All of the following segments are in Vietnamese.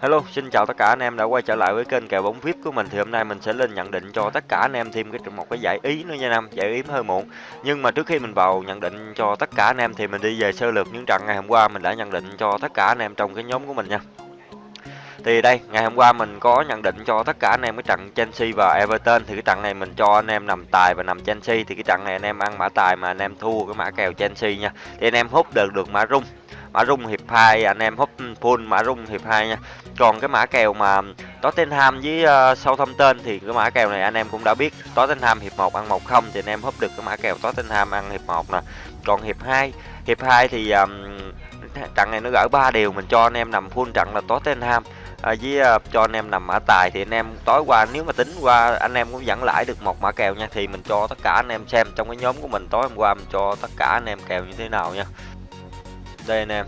Hello, xin chào tất cả anh em đã quay trở lại với kênh kèo bóng VIP của mình thì hôm nay mình sẽ lên nhận định cho tất cả anh em thêm cái một cái giải ý nữa nha anh giải ý hơi muộn. Nhưng mà trước khi mình vào nhận định cho tất cả anh em thì mình đi về sơ lược những trận ngày hôm qua mình đã nhận định cho tất cả anh em trong cái nhóm của mình nha. Thì đây, ngày hôm qua mình có nhận định cho tất cả anh em cái trận Chelsea và Everton thì cái trận này mình cho anh em nằm tài và nằm Chelsea thì cái trận này anh em ăn mã tài mà anh em thua cái mã kèo Chelsea nha. Thì anh em hút được được mã rung mã rung hiệp 2 anh em húp full mã rung hiệp 2 nha. Còn cái mã kèo mà Tottenham với uh, Southampton thì cái mã kèo này anh em cũng đã biết. Tottenham hiệp 1 ăn 1 không thì anh em húp được cái mã kèo Tottenham ăn hiệp 1 nè. Còn hiệp 2 hiệp 2 thì um, trận này nó gỡ ba điều mình cho anh em nằm full trận là Tottenham. À, với uh, cho anh em nằm mã tài thì anh em tối qua nếu mà tính qua anh em cũng dẫn lãi được một mã kèo nha thì mình cho tất cả anh em xem trong cái nhóm của mình tối hôm qua mình cho tất cả anh em kèo như thế nào nha đây anh em.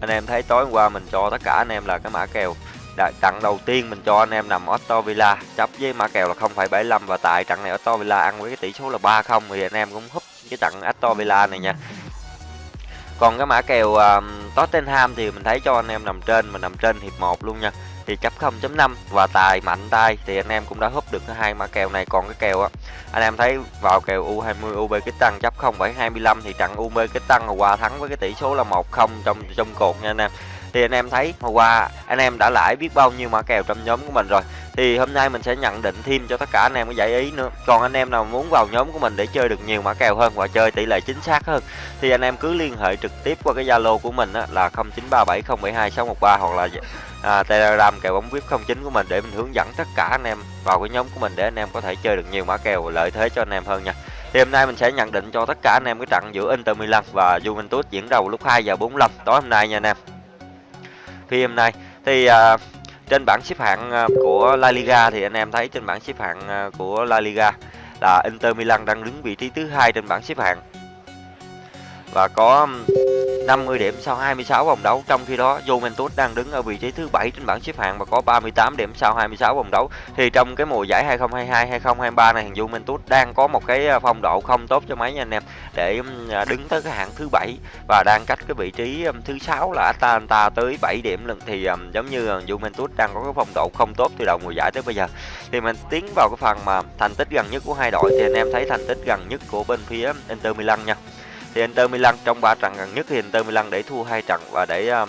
Anh em thấy tối hôm qua mình cho tất cả anh em là cái mã kèo trận đầu tiên mình cho anh em nằm Otto Villa. Chấp với mã kèo là 0,75 và tại trận này Otto Villa ăn với cái tỷ số là 3-0 thì anh em cũng húp cái trận Otto Villa này nha. Còn cái mã kèo uh, Tottenham thì mình thấy cho anh em nằm trên mà nằm trên hiệp 1 luôn nha thì chấp 0.5 và tài mạnh tay thì anh em cũng đã húp được hai mã kèo này. Còn cái kèo á anh em thấy vào kèo U20 UB cái tăng chấp 0.25 thì trận UB cái tăng hôm qua thắng với cái tỷ số là 1-0 trong trong cột nha anh em. Thì anh em thấy hôm qua anh em đã lãi biết bao nhiêu mã kèo trong nhóm của mình rồi. Thì hôm nay mình sẽ nhận định thêm cho tất cả anh em cái giải ý nữa. Còn anh em nào muốn vào nhóm của mình để chơi được nhiều mã kèo hơn và chơi tỷ lệ chính xác hơn thì anh em cứ liên hệ trực tiếp qua cái zalo của mình á, là 0937072613 hoặc là à, telegram kèo bóng vip 09 của mình để mình hướng dẫn tất cả anh em vào cái nhóm của mình để anh em có thể chơi được nhiều mã kèo lợi thế cho anh em hơn nha. Thì hôm nay mình sẽ nhận định cho tất cả anh em cái trận giữa Inter Milan và Juventus diễn ra lúc 2 giờ 45 tối hôm nay nha anh em. Thì hôm nay thì à, trên bảng xếp hạng à, của La Liga thì anh em thấy trên bảng xếp hạng à, của La Liga là Inter Milan đang đứng vị trí thứ hai trên bảng xếp hạng. Và có 50 điểm sau 26 vòng đấu. Trong khi đó, Juventus đang đứng ở vị trí thứ 7 trên bảng xếp hạng và có 38 điểm sau 26 vòng đấu. Thì trong cái mùa giải 2022 2023 này, Juventus đang có một cái à, phong độ không tốt cho mấy nha anh em để à, đứng tới cái hạng thứ 7 và đang cách cái vị trí thứ 6 là Atalanta tới 7 điểm lần. Thì giống như Juventus đang có cái phong độ không tốt từ đầu mùa giải tới bây giờ. Thì mình tiến vào cái phần mà thành tích gần nhất của hai đội thì anh em thấy thành tích gần nhất của bên phía Inter Milan nha thì Inter Milan trong ba trận gần nhất thì Inter Milan để thua hai trận và để um,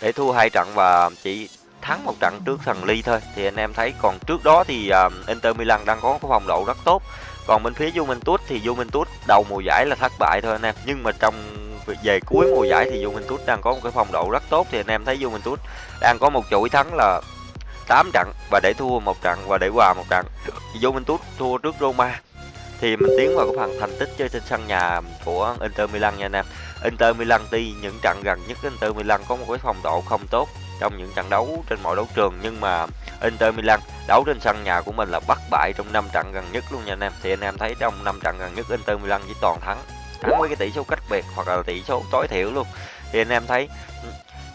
để thua hai trận và chỉ thắng một trận trước thằng Ly thôi. Thì anh em thấy còn trước đó thì um, Inter Milan đang có cái phong độ rất tốt. Còn bên phía Juventus thì Juventus đầu mùa giải là thất bại thôi anh em. Nhưng mà trong về cuối mùa giải thì Juventus đang có một cái phong độ rất tốt. Thì anh em thấy Juventus đang có một chuỗi thắng là 8 trận và để thua một trận và để hòa một trận. Thì Juventus thua trước Roma thì mình tiến vào cái phần thành tích chơi trên sân nhà của Inter Milan nha anh em. Inter Milan tuy những trận gần nhất, Inter Milan có một cái phong độ không tốt trong những trận đấu trên mọi đấu trường, nhưng mà Inter Milan đấu trên sân nhà của mình là bất bại trong 5 trận gần nhất luôn nha anh em. Thì anh em thấy trong 5 trận gần nhất, Inter Milan chỉ toàn thắng thắng với cái tỷ số cách biệt hoặc là tỷ số tối thiểu luôn. Thì anh em thấy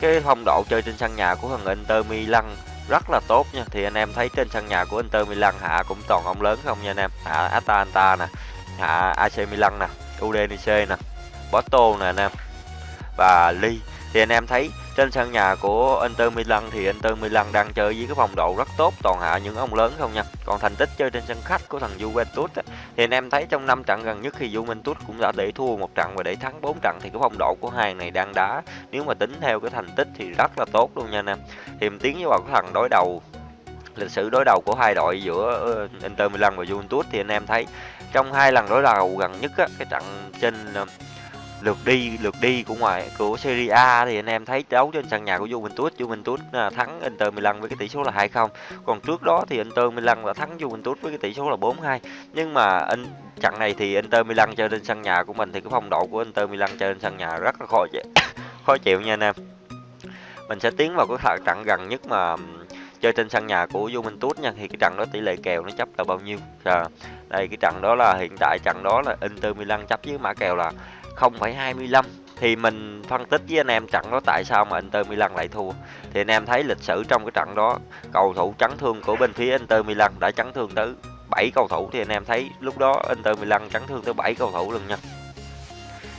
cái phong độ chơi trên sân nhà của thằng Inter Milan rất là tốt nha. Thì anh em thấy trên sân nhà của Inter Milan, hạ cũng toàn ông lớn không nha anh em? Hạ Atalanta nè, hạ AC Milan nè Udinese nè, Porto nè anh em, và Ly thì anh em thấy trên sân nhà của Inter Milan thì Inter Milan đang chơi với cái phong độ rất tốt toàn hạ những ông lớn không nha. Còn thành tích chơi trên sân khách của thằng Juventus á, thì anh em thấy trong năm trận gần nhất thì Juventus cũng đã để thua một trận và để thắng bốn trận thì cái phong độ của hai này đang đá nếu mà tính theo cái thành tích thì rất là tốt luôn nha anh em. Thì mình tiến vào cái thằng đối đầu lịch sử đối đầu của hai đội giữa ờ, Inter Milan và Juventus thì anh em thấy trong hai lần đối đầu gần nhất á, cái trận trên ờ, lượt đi lượt đi của ngoại của Serie A thì anh em thấy đấu trên sân nhà của Juventus. Juventus à, thắng Inter Milan với cái tỷ số là 2-0 còn trước đó thì Inter Milan đã thắng Juventus với cái tỷ số là 4-2 nhưng mà anh trận này thì Inter Milan chơi trên sân nhà của mình thì cái phong độ của Inter Milan chơi trên sân nhà rất là khó chịu khó chịu nha anh em. Mình sẽ tiến vào cái trận gần nhất mà chơi trên sân nhà của Juventus nha. Thì cái trận đó tỷ lệ kèo nó chấp là bao nhiêu? À, đây cái trận đó là hiện tại trận đó là Inter Milan chấp với mã kèo là 0,25 thì mình phân tích với anh em trận đó tại sao mà Inter Milan lại thua. Thì anh em thấy lịch sử trong cái trận đó cầu thủ chấn thương của bên phía Inter Milan đã chấn thương tới 7 cầu thủ thì anh em thấy lúc đó Inter Milan chấn thương tới 7 cầu thủ lần nha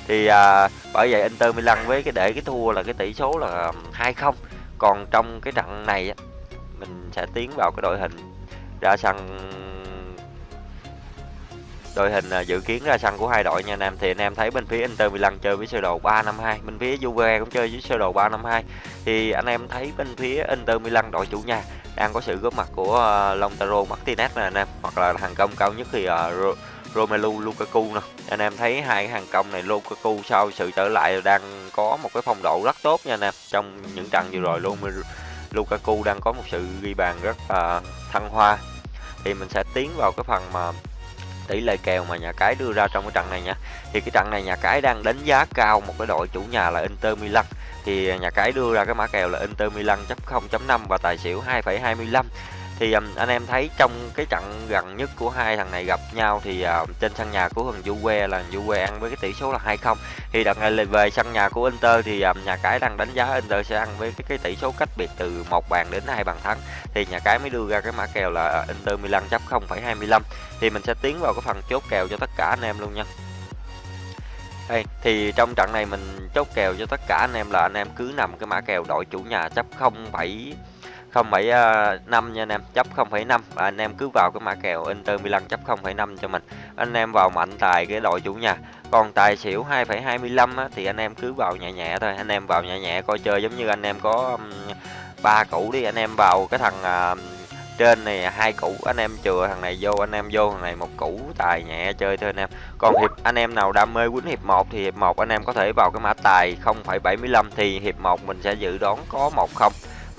thì à, bởi vậy Inter Milan với cái để cái thua là cái tỷ số là um, 2-0 còn trong cái trận này mình sẽ tiến vào cái đội hình ra sân đội hình à, dự kiến ra sân của hai đội nha anh em thì anh em thấy bên phía Inter Milan chơi với sơ đồ 352 bên phía Juve cũng chơi với sơ đồ 352 thì anh em thấy bên phía Inter Milan đội chủ nhà đang có sự góp mặt của uh, Lautaro Martinez nè anh em hoặc là hàng công cao nhất thì uh, Romelu Lukaku nè. Anh em thấy hai cái hàng công này Lukaku sau sự trở lại đang có một cái phong độ rất tốt nha anh em. Trong những trận vừa rồi Romelu Lukaku đang có một sự ghi bàn rất uh, thăng hoa. Thì mình sẽ tiến vào cái phần mà tỷ lệ kèo mà nhà cái đưa ra trong cái trận này nha thì cái trận này nhà cái đang đánh giá cao một cái đội chủ nhà là Inter Milan. Thì nhà cái đưa ra cái mã kèo là Inter Milan chấp 0.5 và tài xỉu 2,25 thì um, anh em thấy trong cái trận gần nhất của hai thằng này gặp nhau thì uh, trên sân nhà của thằng Juve là Juve ăn với cái tỷ số là 2-0 thì đợt này về sân nhà của Inter thì um, nhà cái đang đánh giá Inter sẽ ăn với cái, cái tỷ số cách biệt từ một bàn đến hai bàn thắng. Thì nhà cái mới đưa ra cái mã kèo là ờ, Inter Milan chấp 0,25 thì mình sẽ tiến vào cái phần chốt kèo cho tất cả anh em luôn nha. Đây, thì trong trận này mình chốt kèo cho tất cả anh em là anh em cứ nằm cái mã kèo đội chủ nhà chấp 0,7 0,5 à, nha anh em chấp 0,5 và anh em cứ vào cái mã kèo Inter Milan chấp 0,5 cho mình. Anh em vào mạnh tài cái đội chủ nhà. Còn tài xỉu 2,25 thì anh em cứ vào nhẹ nhẹ thôi. Anh em vào nhẹ nhẹ coi chơi giống như anh em có ba củ đi. Anh em vào cái thằng à, trên này hai củ anh em chừa thằng này vô anh em vô thằng này một củ tài nhẹ chơi thôi anh em. Còn hiệp anh em nào đam mê quýnh hiệp 1 thì hiệp 1 anh em có thể vào cái mã tài 0,75 thì hiệp 1 mình sẽ dự đoán có 1-0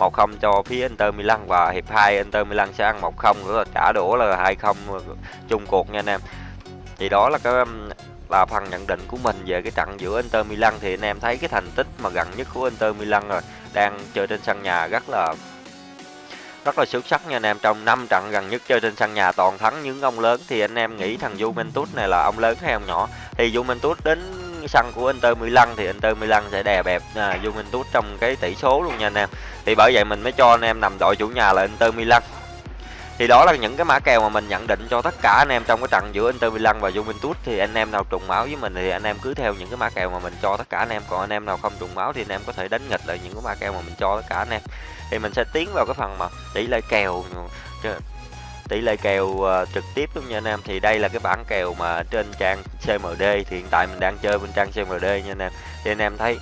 1-0 cho phía Inter Milan và hiệp 2 Inter Milan sẽ ăn 1-0 nữa, trả đũa là 2-0 chung cuộc nha anh em. Thì đó là cái, là phần nhận định của mình về cái trận giữa Inter Milan. Thì anh em thấy cái thành tích mà gần nhất của Inter Milan rồi, đang chơi trên sân nhà rất là rất là xuất sắc nha anh em. Trong 5 trận gần nhất chơi trên sân nhà toàn thắng những ông lớn. Thì anh em nghĩ thằng Juventus này là ông lớn hay ông nhỏ? Thì Juventus đến sân của Inter Milan thì Inter Milan sẽ đè bẹp à, Juventus trong cái tỷ số luôn nha anh em. Thì bởi vậy mình mới cho anh em nằm đội chủ nhà là Inter Milan. Thì đó là những cái mã kèo mà mình nhận định cho tất cả anh em trong cái trận giữa Inter Milan và Juventus. Thì anh em nào trùng máu với mình thì anh em cứ theo những cái mã kèo mà mình cho tất cả anh em. Còn anh em nào không trùng máu thì anh em có thể đánh nghịch lại những cái mã kèo mà mình cho tất cả anh em. Thì mình sẽ tiến vào cái phần mà tỷ lệ kèo tỷ lệ kèo uh, trực tiếp luôn nha anh em thì đây là cái bảng kèo mà trên trang CMD thì hiện tại mình đang chơi bên trang CMD nha anh em. Thì anh em thấy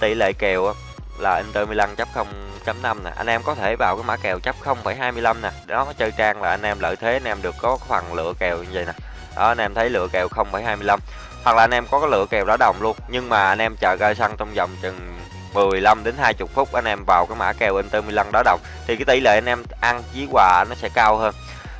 tỷ lệ kèo là Inter Milan chấp 0.5 nè. Anh em có thể vào cái mã kèo chấp 0,25 nè. Đó chơi trang là anh em lợi thế anh em được có phần lựa kèo như vậy nè. Đó anh em thấy lựa kèo 0,25 hoặc là anh em có cái lựa kèo đá đồng luôn. Nhưng mà anh em chờ ra sân trong vòng chừng 15 đến 20 phút anh em vào cái mã kèo Inter Milan đá đồng thì cái tỷ lệ anh em ăn với quà nó sẽ cao hơn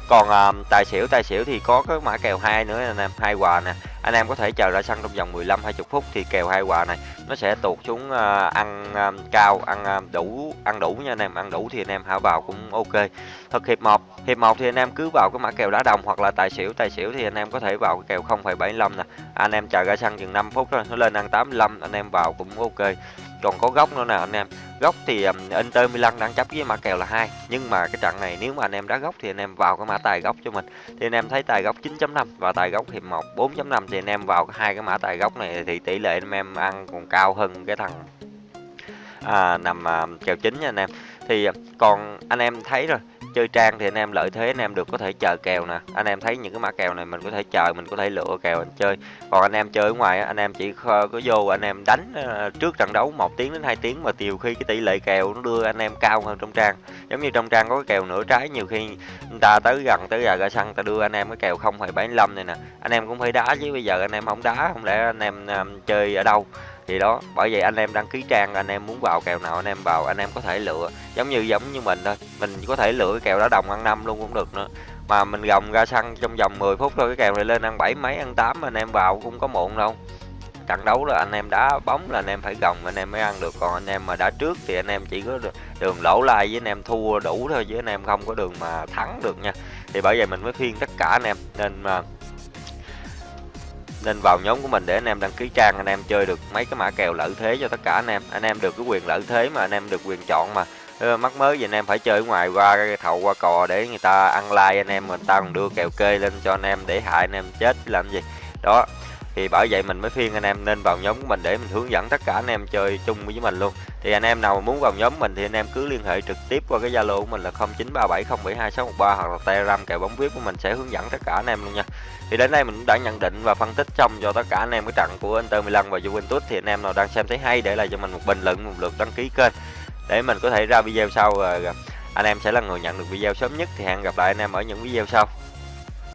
còn à, tài xỉu tài xỉu thì có cái mã kèo hai nữa anh em hai quà nè. Anh em có thể chờ ra sân trong vòng 15 20 phút thì kèo hai quà này nó sẽ tụt xuống à, ăn à, cao ăn à, đủ ăn đủ nha anh em ăn đủ thì anh em hả vào cũng ok. Thực hiệp một hiệp một thì anh em cứ vào cái mã kèo đá đồng hoặc là tài xỉu tài xỉu thì anh em có thể vào cái kèo 0,75 nè. Anh em chờ ra sân chừng 5 phút thôi nó lên ăn 85 anh em vào cũng ok còn có góc nữa nè anh em. Góc thì um, Inter Milan đang chấp với mã kèo là hai. Nhưng mà cái trận này nếu mà anh em đá góc thì anh em vào cái mã tài góc cho mình. Thì anh em thấy tài góc 9.5 và tài góc hiệp 1 4.5 thì anh em vào hai cái mã tài góc này thì tỷ lệ anh em ăn còn cao hơn cái thằng à, nằm à, kèo chính nha anh em thì à, còn anh em thấy rồi chơi trang thì anh em lợi thế anh em được có thể chờ kèo nè. Anh em thấy những cái mã kèo này mình có thể chờ mình có thể lựa kèo anh chơi. Còn anh em chơi ở ngoài anh em chỉ có vô anh em đánh ờ, trước trận đấu một tiếng đến 2 tiếng mà nhiều khi cái tỷ lệ kèo nó đưa anh em cao hơn trong trang. Giống như trong trang có cái kèo nửa trái nhiều khi người ta tới gần tới giờ ra sân ta đưa anh em cái kèo 0,75 này nè. Anh em cũng phải đá chứ bây giờ anh em không đá không lẽ anh em ờ, chơi ở đâu? Thì đó bởi vậy anh em đăng ký trang anh em muốn vào kèo nào anh em vào anh em có thể lựa giống như giống như mình thôi mình có thể lựa cái kèo đá đồng ăn năm luôn cũng được nữa mà mình gồng ra sân trong vòng 10 phút thôi cái kèo này lên ăn bảy mấy ăn tám anh em vào cũng có muộn đâu trận đấu là anh em đá bóng là anh em phải gồng anh em mới ăn được còn anh em mà đá trước thì anh em chỉ có đường lỗ lai với anh em thua đủ thôi chứ anh em không có đường mà thắng được nha thì bởi vậy mình mới khuyên tất cả anh em nên mà nên vào nhóm của mình để anh em đăng ký trang, anh em chơi được mấy cái mã kèo lợi thế cho tất cả anh em. Anh em được cái quyền lợi thế mà anh em được quyền chọn mà. Ờ, mắc mới gì anh em phải chơi ở ngoài qua cái thầu qua cò để người ta ăn like anh em, người ta còn đưa kèo kê lên cho anh em để hại anh em chết, làm gì? Đó thì bởi vậy mình mới khuyên anh em nên vào nhóm của mình để mình hướng dẫn tất cả anh em chơi chung với mình luôn. Thì anh em nào muốn vào nhóm mình thì anh em cứ liên hệ trực tiếp qua cái zalo của mình là 0937072613 hoặc là telegram kèo bóng vip của mình sẽ hướng dẫn tất cả anh em luôn nha. Thì đến đây mình cũng đã nhận định và phân tích xong cho tất cả anh em cái trận của Inter Milan và Juventus thì anh em nào đang xem thấy hay để lại cho mình một bình luận, một lượt đăng ký kênh để mình có thể ra video sau. Anh em sẽ là người nhận được video sớm nhất thì hẹn gặp lại anh em ở những video sau.